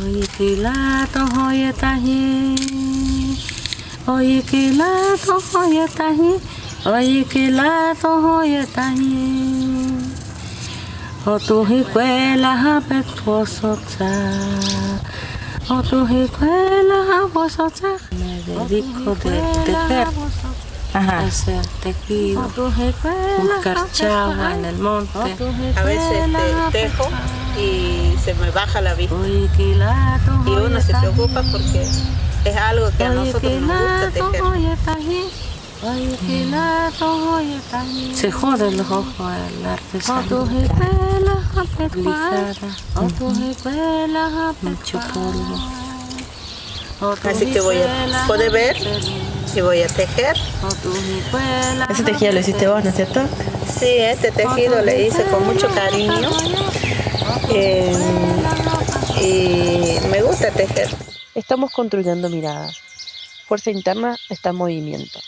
Oye que lato oye taji Oye que lato oye taji Oye que lato oye taji O tu hicuela apetuoso O tu hicuela apetuoso Me dedico de tejer Ajá. hacer tejido, buscar chagua en el monte. A veces te tejo y se me baja la vista. Y uno se preocupa porque es algo que a nosotros nos gusta tejer. taji. Se joden los ojos al artesano. Mucho polvo. Así que voy a poder ver y voy a tejer. Ese tejido lo hiciste vos, ¿no es cierto? Sí, este tejido le hice con mucho cariño eh, y me gusta tejer. Estamos construyendo miradas. Fuerza interna está en movimiento.